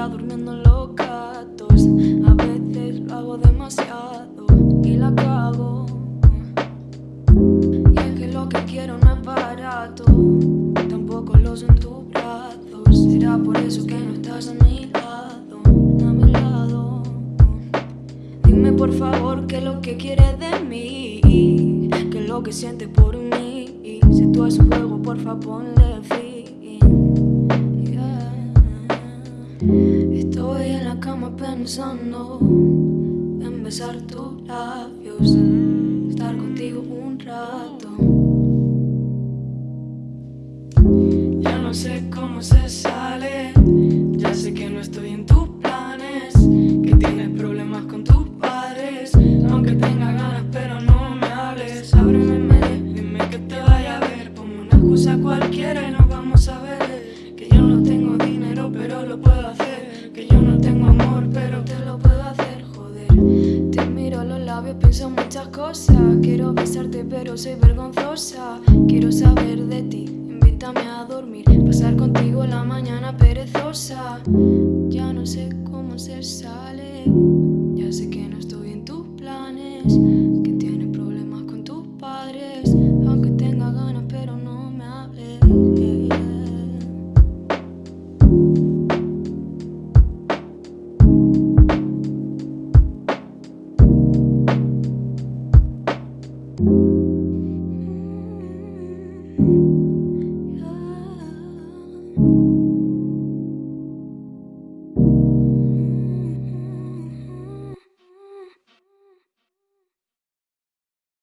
ya durmiendo los gatos A veces lo hago demasiado y la cago. Y es que lo que quiero no es barato Tampoco lo en tus brazos Será por eso que no estás a mi lado, a mi lado. Dime por favor qué es lo que quieres de mí Qué es lo que sientes por mí. Si tú es un juego porfa ponle fin. la cama pensando en besar tus labios, estar contigo un rato. Pienso muchas cosas, quiero besarte pero soy vergonzosa, quiero saber de ti. Invítame a dormir, pasar contigo la mañana perezosa. Ya no sé cómo se sale, ya sé que no estoy en tus planes.